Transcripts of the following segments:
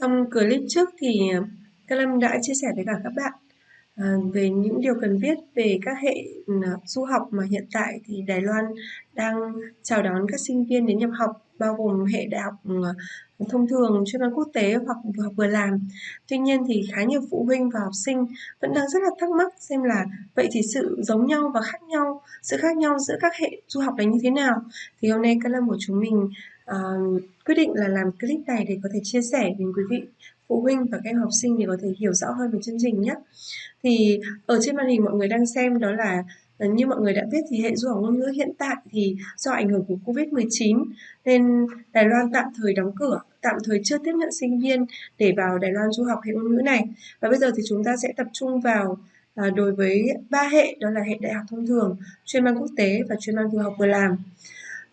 Trong clip trước thì ờ, Các Lâm đã chia sẻ với cả các bạn ờ, về những điều cần biết về các hệ ừ, du học mà hiện tại thì Đài Loan đang chào đón các sinh viên đến nhập học bao gồm hệ đại học ừ, thông thường chuyên văn quốc tế hoặc vừa học vừa làm. Tuy nhiên thì khá nhiều phụ huynh và học sinh vẫn đang rất là thắc mắc xem là vậy thì sự giống nhau và khác nhau, sự khác nhau giữa các hệ du học là như thế nào? Thì hôm nay các lâm của chúng mình uh, quyết định là làm clip này để có thể chia sẻ đến quý vị phụ huynh và các em học sinh để có thể hiểu rõ hơn về chương trình nhé. Thì ở trên màn hình mọi người đang xem đó là ờ, như mọi người đã biết thì hệ du học ngôn ngữ hiện tại thì do ảnh hưởng của Covid-19 nên Đài Loan tạm thời đóng cửa, tạm thời chưa tiếp nhận sinh viên để vào Đài Loan du học hệ ngôn ngữ này. Và bây giờ thì chúng ta sẽ tập trung vào à, đối với ba hệ đó là hệ đại học thông thường, chuyên mang quốc tế và chuyên mang vừa học vừa làm.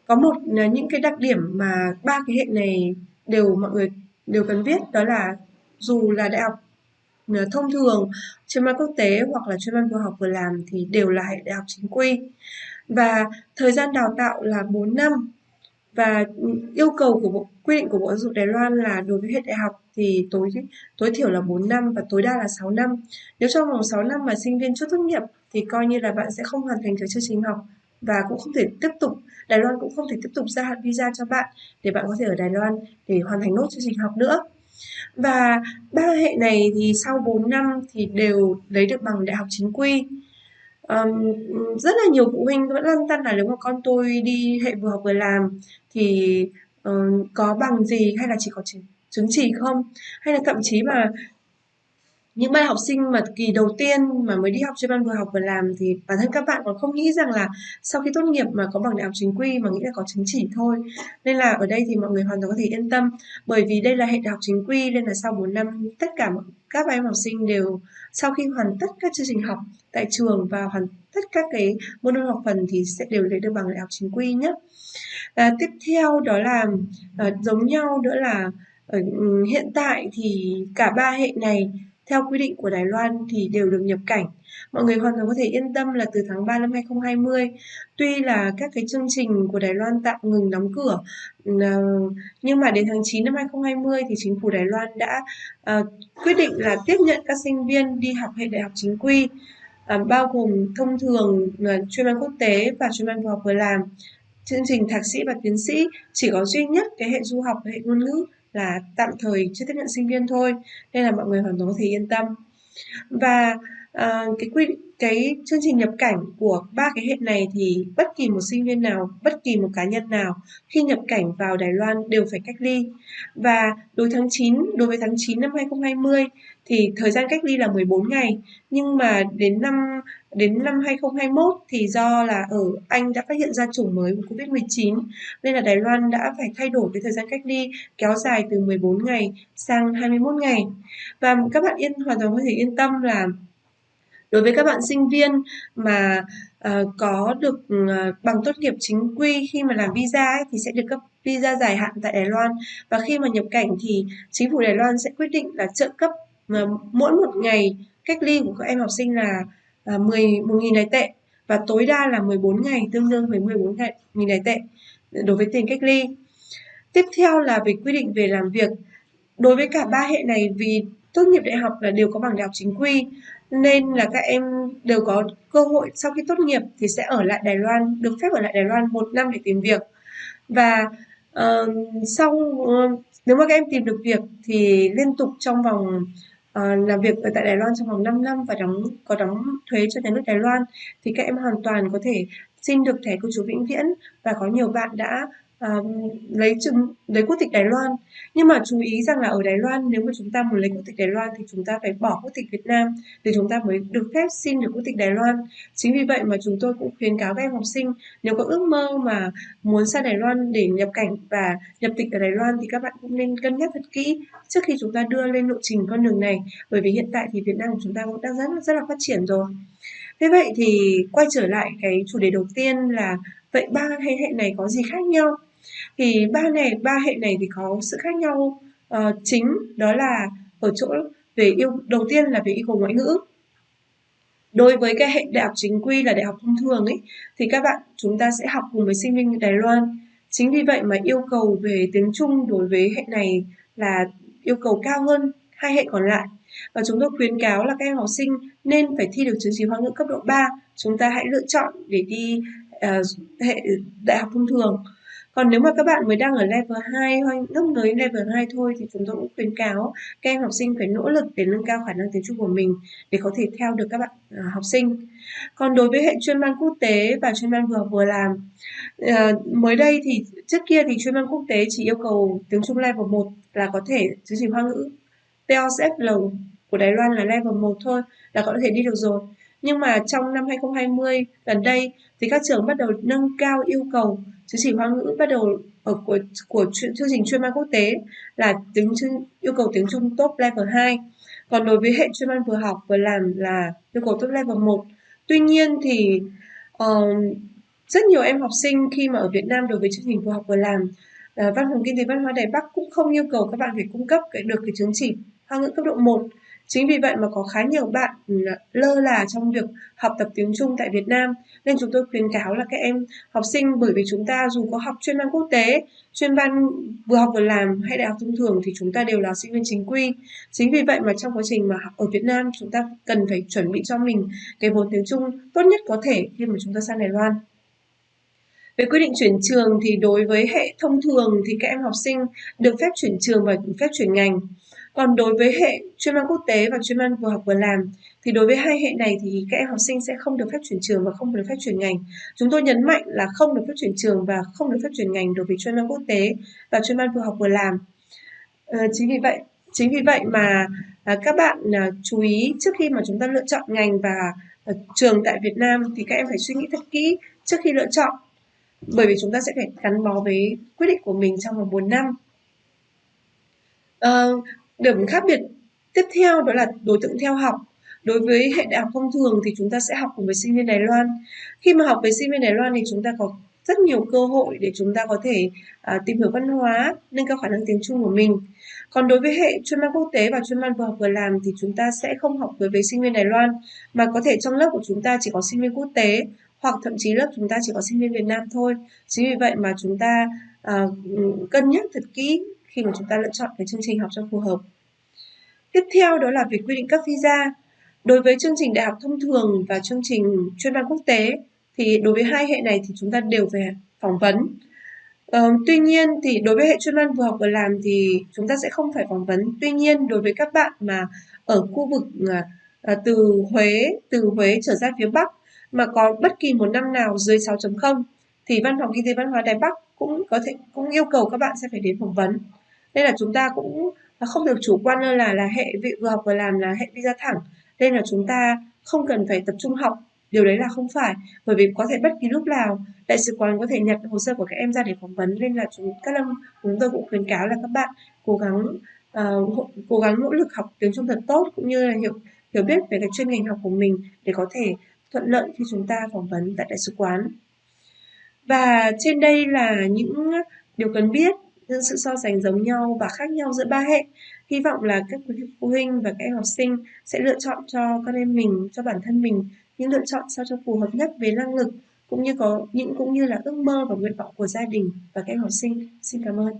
Có một ờ, những cái đặc điểm mà ba cái hệ này đều mọi người đều cần biết đó là dù là đại học ờ, thông thường, chuyên môn quốc tế hoặc là chuyên môn vừa học vừa làm thì đều là hệ đại học chính quy. Và thời gian đào tạo là 4 năm và ừ, yêu cầu của bộ quy định của Bộ Giáo dục Đài Loan là đối với hệ đại học thì tối tối thiểu là 4 năm và tối đa là 6 năm. Nếu trong vòng 6 năm mà sinh viên chưa tốt nghiệp thì coi như là bạn sẽ không hoàn thành được chương trình học và cũng không thể tiếp tục Đài Loan cũng không thể tiếp tục gia hạn visa cho bạn để bạn có thể ở Đài Loan để hoàn thành nốt chương trình học nữa. Và ba hệ này thì sau 4 năm thì đều lấy được bằng đại học chính quy. Um, rất là nhiều phụ huynh vẫn lăn tăn là nếu mà con tôi đi hệ vừa học vừa làm thì uh, có bằng gì hay là chỉ có chứng, chứng chỉ không hay là thậm chí mà những bạn học sinh mà kỳ đầu tiên mà mới đi học chuyên văn vừa học vừa làm thì bản thân các bạn còn không nghĩ rằng là sau khi tốt nghiệp mà có bằng đại học chính quy mà nghĩ là có chứng chỉ thôi. Nên là ở đây thì mọi người hoàn toàn có thể yên tâm bởi vì đây là hệ đại học chính quy nên là sau 4 năm tất cả các em học sinh đều sau khi hoàn tất các chương trình học tại trường và hoàn tất các cái môn học phần thì sẽ đều lấy được bằng đại học chính quy nhé à, tiếp theo đó là à, giống nhau nữa là ở hiện tại thì cả ba hệ này theo quy định của Đài Loan thì đều được nhập cảnh. Mọi người hoàn toàn có thể yên tâm là từ tháng 3 năm 2020, tuy là các cái chương trình của Đài Loan tạm ngừng đóng cửa, ờ, nhưng mà đến tháng 9 năm 2020 thì chính phủ Đài Loan đã uh, quyết định là tiếp nhận các sinh viên đi học hệ đại học chính quy, uh, bao gồm thông thường uh, chuyên ban quốc tế và chuyên ban vừa học vừa làm. Chương trình thạc sĩ và tiến sĩ chỉ có duy nhất cái hệ du học và hệ ngôn ngữ là tạm thời chưa tiếp nhận sinh viên thôi nên là mọi người hoàn toàn có thể yên tâm. Và uh, cái quy định cái chương trình nhập cảnh của ba cái hệ này thì bất kỳ một sinh viên nào, bất kỳ một cá nhân nào khi nhập cảnh vào Đài Loan đều phải cách ly. Và đối tháng 9, đối với tháng 9 năm 2020 thì thời gian cách ly là 14 ngày, nhưng mà đến năm đến năm 2021 thì do là ở Anh đã phát hiện ra chủng mới của Covid-19 nên là Đài Loan đã phải thay đổi cái thời gian cách ly kéo dài từ 14 ngày sang 21 ngày. Và các bạn yên hoàn toàn có thể yên tâm là đối với các bạn sinh viên mà uh, có được uh, bằng tốt nghiệp chính quy khi mà làm visa ấy, thì sẽ được cấp visa dài hạn tại Đài Loan và khi mà nhập cảnh thì chính phủ Đài Loan sẽ quyết định là trợ cấp uh, mỗi một ngày cách ly của các em học sinh là uh, 10 1.000 đài tệ và tối đa là 14 ngày tương đương với 14 ngày nghìn đài tệ đối với tiền cách ly. Tiếp theo là về quy định về làm việc. Đối với cả ba hệ này vì tốt nghiệp đại học là đều có bằng đại học chính quy nên là các em đều có cơ hội sau khi tốt nghiệp thì sẽ ở lại Đài Loan được phép ở lại Đài Loan một năm để tìm việc. Và uh, sau uh, nếu mà các em tìm được việc thì liên tục trong vòng uh, làm việc ở tại Đài Loan trong vòng 5 năm và đóng có đóng thuế cho nhà nước Đài Loan thì các em hoàn toàn có thể xin được thẻ cư trú vĩnh viễn. Và có nhiều bạn đã lấy chứng lấy quốc tịch Đài Loan. Nhưng mà chú ý rằng là ở Đài Loan, nếu mà chúng ta muốn lấy quốc tịch Đài Loan thì chúng ta phải bỏ quốc tịch Việt Nam để chúng ta mới được phép xin được quốc tịch Đài Loan. Chính vì vậy mà chúng tôi cũng khuyến cáo các em học sinh, nếu có ước mơ mà muốn sang Đài Loan để nhập cảnh và nhập tịch ở Đài Loan thì các bạn cũng nên cân nhắc thật kỹ trước khi chúng ta đưa lên lộ trình con đường này. Bởi vì hiện tại thì Việt Nam của chúng ta cũng đang rất rất là phát triển rồi. Thế vậy thì quay trở lại cái chủ đề đầu tiên là vậy ba thế hệ này có gì khác nhau? Thì ba này ba hệ này thì có sự khác nhau uh, chính đó là ở chỗ về yêu đầu tiên là về yêu cầu ngoại ngữ. Đối với cái hệ đại học chính quy là đại học thông thường ấy thì các bạn chúng ta sẽ học cùng với sinh viên Đài Loan. Chính vì vậy mà yêu cầu về tiếng Trung đối với hệ này là yêu cầu cao hơn hai hệ còn lại. Và chúng tôi khuyến cáo là các em học sinh nên phải thi được chứng chỉ Hoa ngữ cấp độ 3 chúng ta hãy lựa chọn để đi uh, hệ đại học thông thường còn nếu mà các bạn mới đang ở level 2 hoặc lúc mới level 2 thôi thì chúng tôi cũng khuyến cáo các em học sinh phải nỗ lực để nâng cao khả năng tiếng Trung của mình để có thể theo được các bạn uh, học sinh. Còn đối với hệ chuyên ban quốc tế và chuyên ban vừa học vừa làm uh, mới đây thì trước kia thì chuyên ban quốc tế chỉ yêu cầu tiếng Trung level 1 là có thể chứng chỉ Hoa ngữ TOEFL của Đài Loan là level 1 thôi là có thể đi được rồi. Nhưng mà trong năm 2020 gần đây thì các trường bắt đầu nâng cao yêu cầu chứng chỉ Hoa ngữ bắt đầu ở của của chương trình chuyên ban quốc tế là tiếng yêu cầu tiếng Trung top level 2. Còn đối với hệ chuyên ban vừa học vừa làm là yêu cầu top level 1. Tuy nhiên thì uh, rất nhiều em học sinh khi mà ở Việt Nam đối với chương trình vừa học vừa làm uh, văn phòng kinh tế văn hóa Đài Bắc cũng không yêu cầu các bạn phải cung cấp được cái chứng chỉ Hoa ngữ cấp độ 1 Chính vì vậy mà có khá nhiều bạn ừ, lơ là trong việc học tập tiếng Trung tại Việt Nam nên chúng tôi khuyến cáo là các em học sinh bởi vì chúng ta dù có học chuyên ban quốc tế, chuyên ban vừa học vừa làm hay đại học thông thường thì chúng ta đều là sinh viên chính quy. Chính vì vậy mà trong quá trình mà học ở Việt Nam chúng ta cần phải chuẩn bị cho mình cái vốn tiếng Trung tốt nhất có thể khi mà chúng ta sang Đài Loan. Về quy định chuyển trường thì đối với hệ thông thường thì các em học sinh được phép chuyển trường và phép chuyển ngành. Còn đối với hệ chuyên môn quốc tế và chuyên môn vừa học vừa làm thì đối với hai hệ này thì các em học sinh sẽ không được phép chuyển trường và không được phép chuyển ngành. Chúng tôi nhấn mạnh là không được phép chuyển trường và không được phép chuyển ngành đối với chuyên môn quốc tế và chuyên môn vừa học vừa làm. Ờ, chính vì vậy chính vì vậy mà à, các bạn à, chú ý trước khi mà chúng ta lựa chọn ngành và à, trường tại Việt Nam thì các em phải suy nghĩ thật kỹ trước khi lựa chọn bởi vì chúng ta sẽ phải gắn bó với quyết định của mình trong vòng 4 năm. Uh, Điểm khác biệt tiếp theo đó là đối tượng theo học. Đối với hệ đại học thông thường thì chúng ta sẽ học cùng với sinh viên Đài Loan. Khi mà học với sinh viên Đài Loan thì chúng ta có rất nhiều cơ hội để chúng ta có thể à, tìm hiểu văn hóa, nâng cao khả năng tiếng Trung của mình. Còn đối với hệ chuyên ban quốc tế và chuyên ban vừa học vừa làm thì chúng ta sẽ không học với, với sinh viên Đài Loan mà có thể trong lớp của chúng ta chỉ có sinh viên quốc tế hoặc thậm chí lớp chúng ta chỉ có sinh viên Việt Nam thôi. Chính vì vậy mà chúng ta à, ừ, cân nhắc thật kỹ khi mà chúng ta lựa chọn cái chương trình học cho phù hợp. Tiếp theo đó là việc quy định cấp visa. Đối với chương trình đại học thông thường và chương trình chuyên ban quốc tế thì đối với hai hệ này thì chúng ta đều phải phỏng vấn. Ờ, tuy nhiên thì đối với hệ chuyên văn vừa học vừa làm thì chúng ta sẽ không phải phỏng vấn. Tuy nhiên đối với các bạn mà ở khu vực à, à từ Huế, từ Huế trở ra phía Bắc mà có bất kỳ một năm nào dưới 6.0 thì văn phòng kinh tế văn hóa Đài Bắc cũng có thể cũng yêu cầu các bạn sẽ phải đến phỏng vấn nên là chúng ta cũng à, không được chủ quan lơ là là hệ vị vừa học vừa làm là hệ visa thẳng. Nên là chúng ta không cần phải tập trung học điều đấy là không phải. Bởi vì có thể bất kỳ lúc nào đại sứ quán có thể nhận hồ sơ của các em ra để phỏng vấn. Nên là chúng các lâm chúng tôi cũng khuyến cáo là các bạn cố gắng uh, cố gắng nỗ lực học tiếng trung thật tốt cũng như là hiểu hiểu biết về cái chuyên ngành học của mình để có thể thuận lợi khi chúng ta phỏng vấn tại đại sứ quán. Và trên đây là những điều cần biết những sự so sánh giống nhau và khác nhau giữa ba hệ. Hy vọng là các quý phụ huynh và các em học sinh sẽ lựa chọn cho con em mình, cho bản thân mình những lựa chọn sao cho phù hợp nhất về năng lực cũng như có những cũng như là ước mơ và nguyện vọng của gia đình và các em học sinh. Xin cảm ơn.